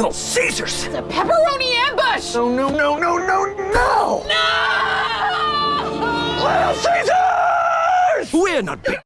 Little Caesars! It's a pepperoni ambush! No, no, no, no, no, no! No! Little Caesars! We're not big